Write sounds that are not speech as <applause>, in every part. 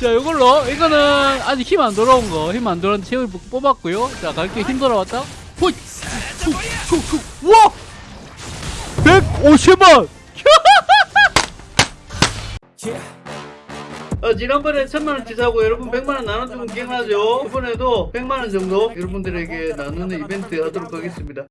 자 이걸로 이거는 아직 힘 안 돌아온 거 힘 안 돌아온 체을 뽑았고요. 자 갈게. 힘 돌아왔다. 우와! 150원! <laughs> 어, 지난번에 천만원 치 사고 여러분 백만원 나눠주면 기억나죠? 이번에도 백만원 정도 여러분들에게 나누는 이벤트 하도록 하겠습니다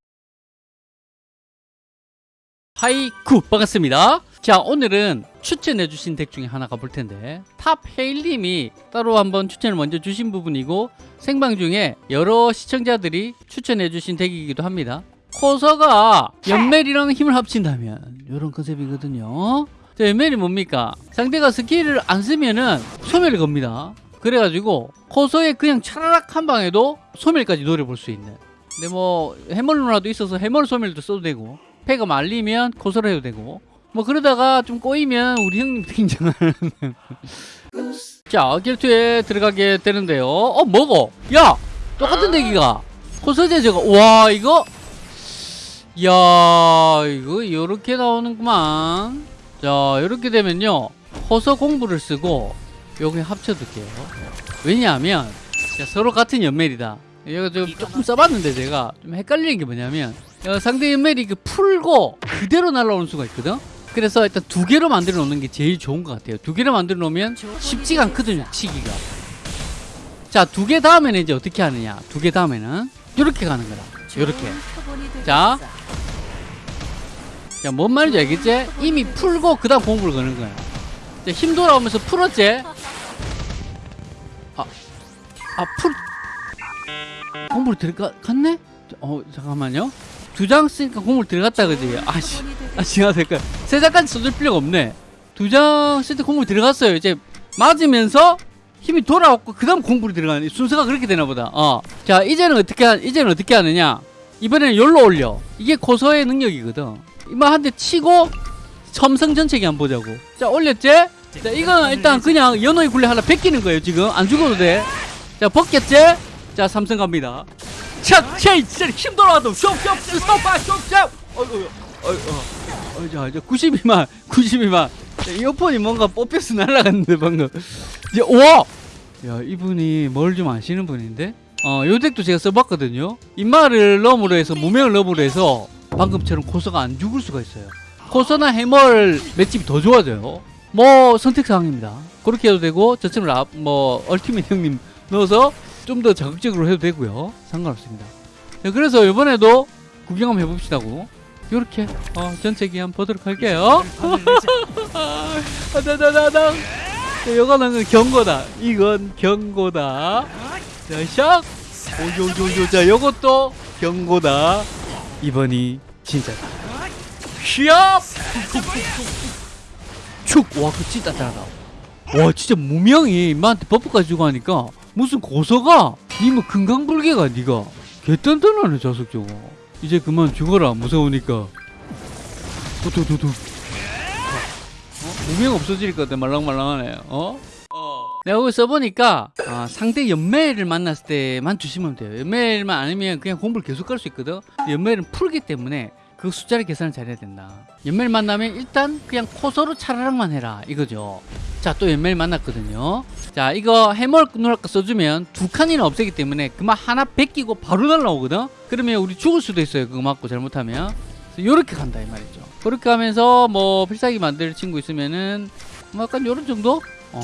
하이쿠 반갑습니다. 자 오늘은 추천해주신 덱 중에 하나 가볼 텐데 탑 헤일님이 따로 한번 추천을 먼저 주신 부분이고 생방 중에 여러 시청자들이 추천해주신 덱이기도 합니다. 코서가 연멜이랑 힘을 합친다면 이런 컨셉이거든요. 자 연멜이 뭡니까? 상대가 스킬을 안 쓰면은 소멸을 겁니다. 그래가지고 코서에 그냥 차라락 한 방에도 소멸까지 노려볼 수 있는. 근데 뭐 해멀 누나도 있어서 해멀 소멸도 써도 되고 패가 말리면 코서를 해도 되고. 뭐 그러다가 좀 꼬이면 우리 형님 등장하는. <laughs> 자 결투에 들어가게 되는데요. 어 뭐고 야 똑같은 대기가. 코서제 저거. 와 이거? 야 이거 요렇게 나오는구만. 자 이렇게 되면요. 호서 공부를 쓰고 요게 합쳐둘게요. 왜냐하면 자, 서로 같은 연멜이다. 이거 좀 조금 써봤는데 제가 좀 헷갈리는 게 뭐냐면 어, 상대 연멜이 그 풀고 그대로 날아오는 수가 있거든 그래서 일단 두 개로 만들어 놓는 게 제일 좋은 것 같아요 두 개로 만들어 놓으면 쉽지가 않거든요 치기가 자 두 개 다음에는 이제 어떻게 하느냐 두 개 다음에는 이렇게 가는 거다 이렇게 자. 자, 뭔 말인지 알겠지? 이미 풀고 그 다음 공부를 거는 거야. 자, 힘 돌아오면서 풀었지? 아, 아, 풀, 공부를 들어갔네? 어, 잠깐만요. 두 장 쓰니까 공부를 들어갔다, 그지? 아씨, 아, 시간 될까? 세 장까지 써줄 필요가 없네. 두 장 쓸 때 공부를 들어갔어요. 이제 맞으면서 힘이 돌아왔고, 그 다음 공부를 들어가는, 순서가 그렇게 되나 보다. 어. 자, 이제는 어떻게, 하, 이제는 어떻게 하느냐? 이번에는 열로 올려. 이게 고서의 능력이거든. 이만 한대 치고 첨성 전체기 한번 보자고. 자, 올렸지? 자, 이거는 일단 그냥 연어의 굴레 하나 베끼는 거예요, 지금. 안 죽어도 돼. 자, 벗겼지? 자, 삼성 갑니다. 착! 체! 진짜 힘 돌아와도 숍! 숍! 스톱! 숍! 숍! 어이구, 어이구, 어이, 자, 이제 92만, 92만. 자, 이어폰이 뭔가 뽑혀서 날아갔는데, 방금. 이제, 우와! 야, 이분이 뭘 좀 아시는 분인데? 어, 요 덱도 제가 써봤거든요. 인마를 너으로 해서, 무명을 너으로 해서, 방금처럼 코서가 안 죽을 수가 있어요. 코서나 해멀 맷집이 더 좋아져요. 뭐 선택사항입니다. 그렇게 해도 되고 저처럼 라, 뭐 얼티밋 형님 넣어서 좀 더 자극적으로 해도 되고요. 상관없습니다. 자, 그래서 이번에도 구경 한번 해봅시다고. 이렇게 어, 전체 기 한번 보도록 할게요. <laughs> 다다다다. 이거는 경고다. 이건 경고다. 자, 샥. 오조조조. 자, 요것도 경고다. 이번이 진짜다. 휘압! 축! 와, 그 진짜 잘하다. 와, 진짜 무명이 인마한테 버프까지 주고 하니까 무슨 고서가 니뭐 금강불개가 니가 개딴딴하네 자석 저거. 이제 그만 죽어라 무서우니까. 두두두두. 어? 무명 없어질 것 같아 말랑말랑하네. 어? 내가 여기 써보니까 아, 상대 연매를 만났을 때만 주시면 돼요 연매만 아니면 그냥 공부를 계속 갈수 있거든 연매는 풀기 때문에 그 숫자를 계산을 잘해야 된다. 연매를 만나면 일단 그냥 코서로 차라락만 해라 이거죠. 자 또 연매를 만났거든요. 자 이거 해멀 누락가 써주면 두 칸이나 없애기 때문에 그만 하나 베끼고 바로 날라오거든? 그러면 우리 죽을 수도 있어요 그거 맞고 잘못하면. 이렇게 간다 이 말이죠. 그렇게 하면서 뭐 필살기 만들 친구 있으면은 뭐 약간 요런 정도? 어.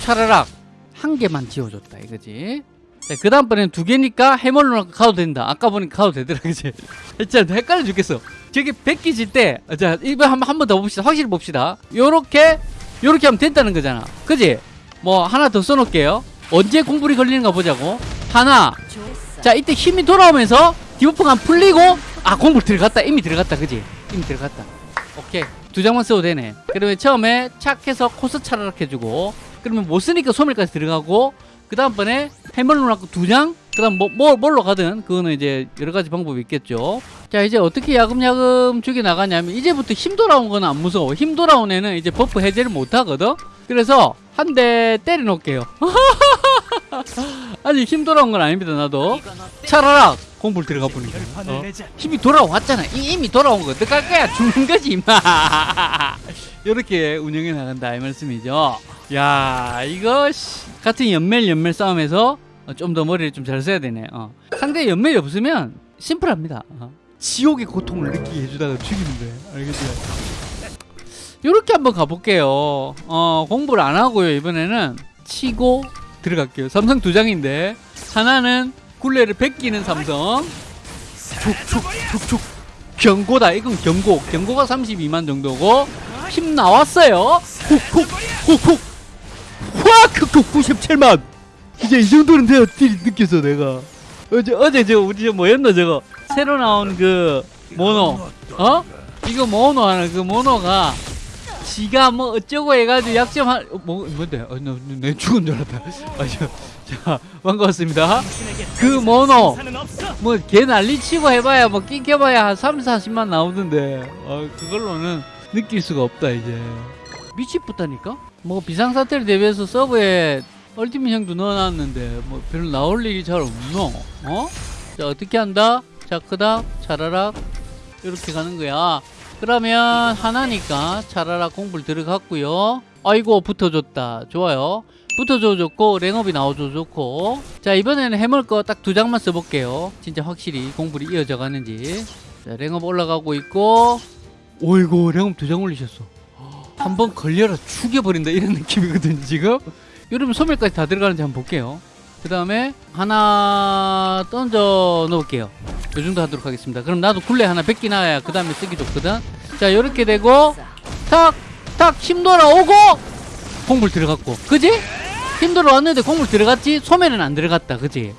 차라락 한 개만 지워줬다 이거지 자, 그 다음번에는 두 개니까 해멀로 가도 된다. 아까 보니까 가도 되더라 그지? <laughs> 진짜 헷갈려 죽겠어. 저게 백기 질 때 자 이번 한번 한번 더 봅시다. 확실히 봅시다. 요렇게 요렇게 하면 된다는 거잖아. 그지? 뭐 하나 더 써놓을게요. 언제 공불이 걸리는가 보자고. 하나. 자 이때 힘이 돌아오면서 debuff가 풀리고 아 공불 들어갔다. 이미 들어갔다 그지? 이미 들어갔다. 오케이. 두 장만 써도 되네. 그러면 처음에 착해서 코서 차라락 해주고 그러면 못 쓰니까 소멸까지 들어가고 그 다음번에 해멀로 놓고 두장 그 다음 뭐, 뭐, 뭘로 가든 그거는 이제 여러 가지 방법이 있겠죠. 자 이제 어떻게 야금야금 죽여 나가냐면 이제부터 힘 돌아온 거는 안 무서워. 힘 돌아온 애는 이제 buff 해제를 못 하거든. 그래서 한 대 때려 놓을게요. <laughs> 아직 힘 돌아온 건 아닙니다 나도 차라락 공불 들어가 보니까 어? 힘이 돌아왔잖아 이, 이미 돌아온 거 어떡할 거야 죽는 거지 임마 <laughs> 이렇게 운영해 나간다 이 말씀이죠. 야 이거 씨, 같은 연멜 연멜 싸움에서 좀 더 머리를 좀 잘 써야 되네. 어. 상대 연멜이 없으면 심플합니다. 어. 지옥의 고통을 느끼게 해주다가 죽이는 거예요. 알겠죠? 이렇게 한번 가볼게요. 어, 공부를 안 하고요. 이번에는 치고 들어갈게요. 삼성 두 장인데 하나는 굴레를 베끼는 삼성. 촉촉촉촉 경고다. 이건 경고. 경고가 32만 정도고 힘 나왔어요. 훅훅훅훅 확 97만. 이제 이 정도는 돼야 딜이 느껴서 내가. 어제 어제 저 우리 저 뭐였나 저거 새로 나온 그 모노 어 이거 모노 하는 그 모노가 지가 뭐 어쩌고 해가지고 약점 한 어, 뭐 뭔데 어, 나, 내 죽은 줄 알았다 <laughs> 아 저 자 반갑습니다. 그 모노? 뭐개 난리치고 해봐야 뭐 낑겨봐야 한 3, 40만 나오던데. 어, 그걸로는 느낄 수가 없다 이제. 미치겠다니까? 뭐 비상사태를 대비해서 서버에 얼티밋 형도 넣어놨는데 뭐 별로 나올 일이 잘 없노? 어? 자 어떻게 한다? 자 크다. 차라락 이렇게 가는 거야. 그러면 하나니까 차라락 공불 들어갔고요. 아이고 붙어줬다. 좋아요 붙어줘 좋고 랭업이 나와줘 좋고. 자 이번에는 해물 거딱 두 장만 써볼게요. 진짜 확실히 공불이 이어져 가는지. 자 랭업 올라가고 있고. 오이고 랭업 두 장 올리셨어. 한 번 걸려라 죽여버린다 이런 느낌이거든요 지금? 여러분 소멸까지 다 들어가는지 한번 볼게요. 그 다음에 하나 던져 놓을게요. 요 정도 하도록 하겠습니다. 그럼 나도 굴레 하나 뺏기 나야 그 다음에 쓰기 좋거든. 자 요렇게 되고 탁 탁 힘 돌아오고! 공불 들어갔고. 그지? 힘 돌아왔는데 공불 들어갔지? 소멸은 안 들어갔다 그지?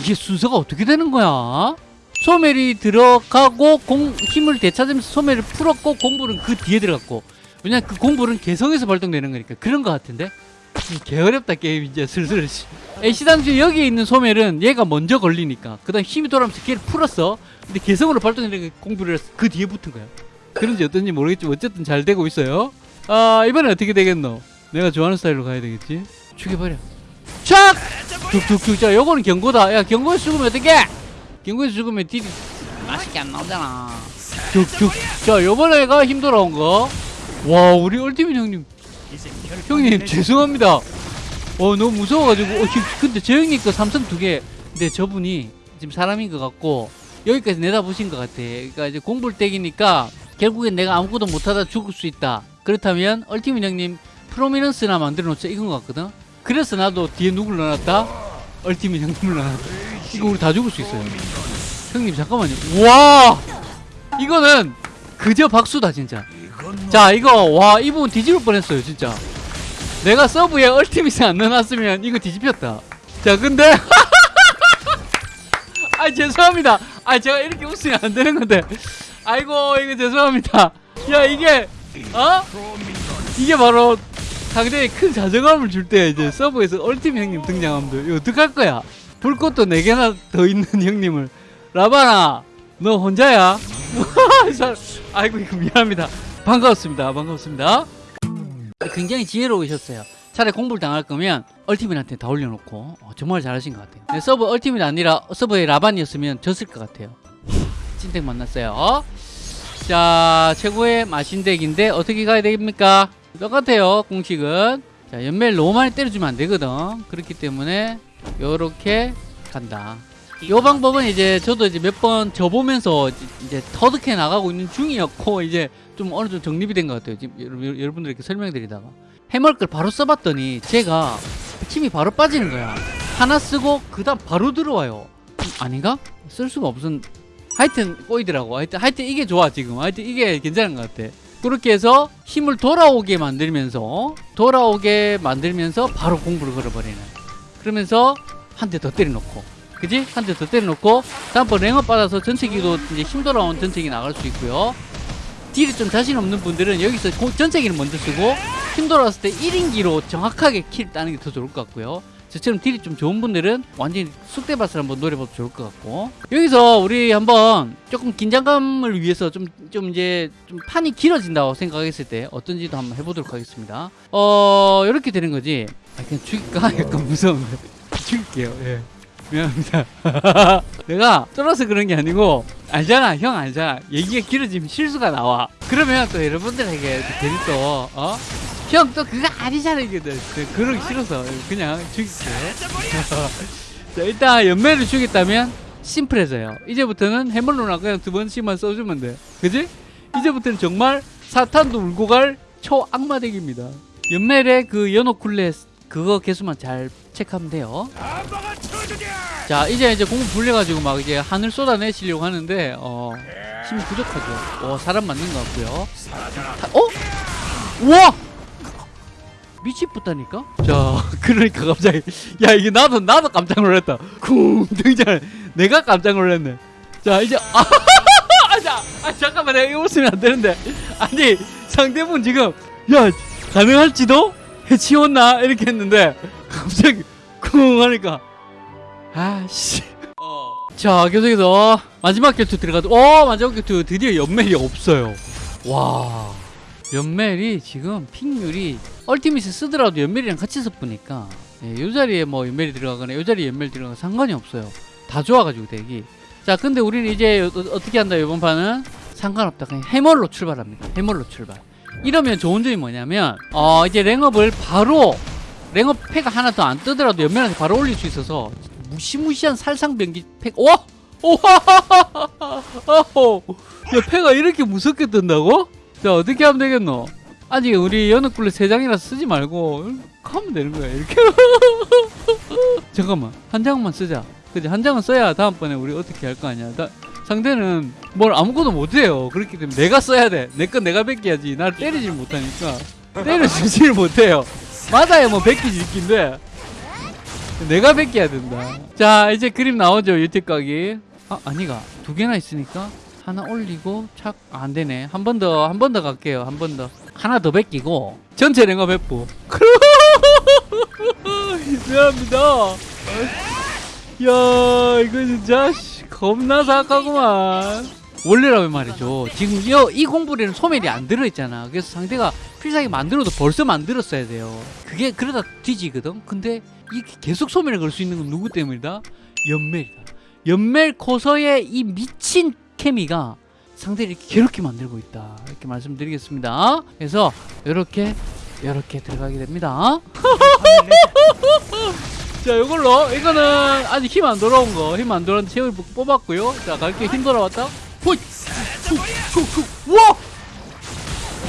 이게 순서가 어떻게 되는 거야? 소멸이 들어가고 공, 힘을 되찾으면서 소멸을 풀었고 공불은 그 뒤에 들어갔고. 왜냐 그 공불은 개성에서 발동되는 거니까 그런 거 같은데? 개어렵다 게임 이제 슬슬. 애시당초 여기에 있는 소멸은 얘가 먼저 걸리니까. 그 다음 힘이 돌아오면서 걔를 풀었어. 근데 개성으로 발동되는 공불을 그 뒤에 붙은 거야. 그런지 어떤지 모르겠지만 어쨌든 잘 되고 있어요. 아 이번엔 어떻게 되겠노? 내가 좋아하는 스타일로 가야 되겠지 죽여버려 촥 툭툭툭 자 요거는 경고다 야 경고에서 죽으면 어떡해 경고에서 죽으면 딜이 맛있게 안 나오잖아 툭툭 자 요번에 가 힘 돌아온 거와 우리 얼티밋 형님 형님 죄송합니다. 어 너무 무서워가지고 어, 형, 근데 저 형님 거 삼성 두 개. 근데 저분이 지금 사람인 것 같고 여기까지 내다보신 것 같아. 그러니까 이제 공불떼기니까 결국엔 내가 아무것도 못하다 죽을 수 있다. 그렇다면 얼티밋 형님 프로미넌스나 만들어 놓자 이건 것 같거든. 그래서 나도 뒤에 누굴 넣어놨다? 얼티밋 형님을 넣어놨다. 이거 우리 다 죽을 수 있어요. 형님 잠깐만요. 와 이거는 그저 박수다 진짜. 자 이거 와 이 부분 뒤집을 뻔했어요 진짜 내가 서브에 얼티밋을 안 넣어놨으면 이거 뒤집혔다 자 근데 <laughs> 아 죄송합니다 아 제가 이렇게 웃으면 안 되는 건데 아이고 이거 죄송합니다 야 이게 어? 이게 바로 상대에 큰 자존감을 줄 때 이제 서브에서 얼티밋 형님 등장하면 이거 어떡할 거야 불꽃도 4개나 더 있는 <laughs> 형님을 라바나 너 혼자야? <laughs> 아이고 이거 미안합니다 반갑습니다. 반갑습니다. 굉장히 지혜로우셨어요. 차라리 공불을 당할 거면 얼티밋한테 다 올려놓고 어, 정말 잘하신 것 같아요. 네, 서브 얼티밋 아니라 서브의 라반이었으면 졌을 것 같아요. 찐택 만났어요. 자 최고의 마신덱인데 어떻게 가야 됩니까? 똑같아요 공식은 자 연멜 너무 많이 때려주면 안 되거든 그렇기 때문에 요렇게 간다 요 방법은 이제 저도 이제 몇 번 져보면서 이제 터득해 나가고 있는 중이었고 이제 좀 어느 정도 정립이 된 것 같아요. 지금 여러분, 여러분들에게 설명드리다가 해멀 걸 바로 써봤더니 제가 힘이 바로 빠지는 거야. 하나 쓰고 그 다음 바로 들어와요. 아닌가? 쓸 수가 없은. 하여튼 꼬이더라고. 하여튼 하여튼 이게 좋아 지금. 하여튼 이게 괜찮은 것 같아. 그렇게 해서 힘을 돌아오게 만들면서 돌아오게 만들면서 바로 공부를 걸어버리는. 그러면서 한 대 더 때려놓고 그지? 한 대 더 때려놓고 다음번 랭업 받아서 전체기도 이제 힘 돌아온 전체기 나갈 수 있고요. deal이 좀 자신 없는 분들은 여기서 고, 전체기를 먼저 쓰고 힘 돌아왔을 때 1인기로 정확하게 kill 따는 게 더 좋을 것 같고요. 저처럼 deal이 좀 좋은 분들은 완전히 쑥대밭을 한번 노려봐도 좋을 것 같고 여기서 우리 한번 조금 긴장감을 위해서 좀, 좀 이제 좀 판이 길어진다고 생각했을 때 어떤지도 한번 해보도록 하겠습니다. 어 이렇게 되는 거지. 아, 그냥 죽일까? <laughs> 약간 무서운데 <laughs> 죽일게요. 예. 미안합니다. <laughs> 내가 쫄아서 그런 게 아니고 알잖아 형 알잖아 얘기가 길어지면 실수가 나와 그러면 또 여러분들에게 또 괜히 또 어? 형 또 그거 아니잖아 이게. 또 그러기 싫어서 그냥 죽일게요 <laughs> 자 일단 연매를 주겠다면 심플해져요. 이제부터는 해물로나 그냥 두 번씩만 써주면 돼 그지? 이제부터는 정말 사탄도 울고 갈 초악마 덱입니다. 연멜의 그 연옥쿨레 그거 개수만 잘 체크하면 돼요. 자 이제 이제 공부 불려가지고 막 이제 하늘 쏟아내시려고 하는데 어 힘이 부족하죠. 어 사람 맞는 것 같고요. 다- 어? 우와 미치겠다니까? 자 <laughs> 그러니까 갑자기 야 이게 나도 나도 깜짝 놀랐다. 쿵 등장 내가 깜짝 놀랐네. 자 이제 <laughs> 아, 자, 아 잠깐만 내가 이거 웃으면 안 되는데. 아니 상대분 지금 야 가능할지도? 해치웠나? 이렇게 했는데 갑자기 쿵 하니까 아씨. 자 계속해서 마지막 격투 들어가도 어 마지막 격투 드디어 연멜이 없어요. 와 연멜이 지금 픽률이 얼티밋을 쓰더라도 연멜이랑 같이 섞으니까 예, 요 자리에 뭐 연멜이 들어가거나 요 자리에 연멜 들어가거나 상관이 없어요. 다 좋아가지고 대기. 자 근데 우리는 이제 어, 어떻게 한다 이번 판은? 상관없다. 그냥 해멀로 출발합니다. 해멀로 출발. 이러면 좋은 점이 뭐냐면 어 이제 랭업을 바로 랭업 패가 하나 더 안 뜨더라도 연멜한테 바로 올릴 수 있어서 무시무시한 살상병기 팩 와! 오하하하하하 야 패가 이렇게 무섭게 뜬다고? 자 어떻게 하면 되겠노? 아직 우리 세 장이라서 쓰지 말고 하면 되는 거야 이렇게. <laughs> 잠깐만 한 장만 쓰자. 그지? 한 장은 써야 다음번에 우리 어떻게 할 거 아니야. 다, 상대는 뭘 아무것도 못해요. 그렇기 때문에 내가 써야 돼내 건 내가 뺏겨야지. 나를 때리질 못하니까. 때려주지를 못해요. 맞아야 뭐 뺏기지 있긴데. 내가 뺏겨야 된다. 자 이제 그림 나오죠 유튜브 각이. 아 아니가. 두 개나 있으니까 하나 올리고 착 아, 안 되네. 한 번 더 한 번 더 갈게요. 한 번 더. 하나 더 뺏기고 전체 랭업 회부. 미안합니다. <laughs> 야 이거 진짜 씨, 겁나 사악하구만. 원래라면 말이죠. 지금 이, 이 공부리는 소멸이 안 들어있잖아. 그래서 상대가 필살기 만들어도 벌써 만들었어야 돼요. 그게 그러다 뒤지거든? 근데 이 계속 소멸을 걸 수 있는 건 누구 때문이다? 연멜이다. 연멜 코서의 이 미친 케미가 상대를 이렇게 괴롭게 만들고 있다. 이렇게 말씀드리겠습니다. 그래서 이렇게 이렇게 들어가게 됩니다. <laughs> 자 이걸로 이거는 아직 힘 안 돌아온 거 힘 안 돌아온 체을 뽑았고요. 자 갈게 힘 돌아왔다. 와!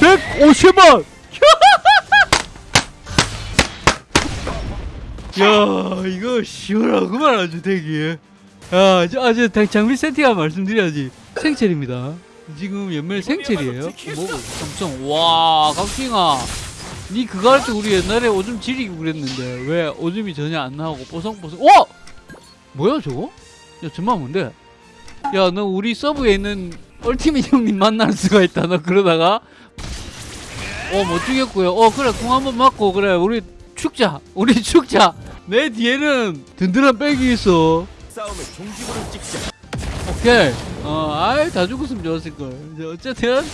150원! <laughs> 야 이거 시원하구만 아주 되게 야 저, 아주 장비 세팅한 말씀드려야지 생철입니다. 지금 연말 생철이에요. 뭐 삼성. 와 각킹아. 니 그거 할 때 우리 옛날에 오줌 지리고 그랬는데 왜 오줌이 전혀 안 나오고 뽀송뽀송. 와! 뭐야 저거? 야 정말 뭔데? 야 너 우리 서브에 있는 얼티밋 형님 만날 수가 있다. 너 그러다가. 어 못 죽였고요. 어 그래 궁 한번 맞고. 그래 우리 축자. 우리 축자. 내 뒤에는 든든한 백이 있어. 싸움의 종지부를 찍자. 오케이 어 아이 다 죽었으면 좋았을걸 어쨌든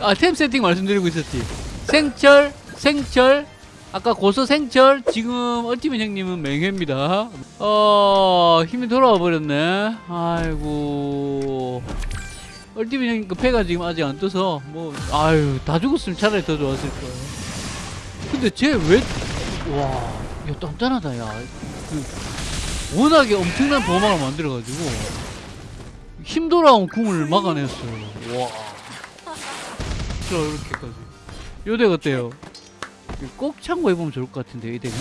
아 템 세팅 말씀드리고 있었지. 생철 생철. 아까 고서 생철. 지금 얼티밋 형님은 맹회입니다. 어 힘이 돌아와 버렸네. 아이고. 얼티밋 형님 그 패가 지금 아직 안 떠서 뭐 아유 다 죽었으면 차라리 더 좋았을 거예요. 근데 쟤 왜 와 야 단단하다 야. 그, 워낙에 엄청난 보호막을 만들어가지고 힘 돌아온 궁을 막아냈어요. 와. 자, 이렇게까지. 요덱 어때요? 꼭 참고해보면 좋을 것 같은데, 이 덱은?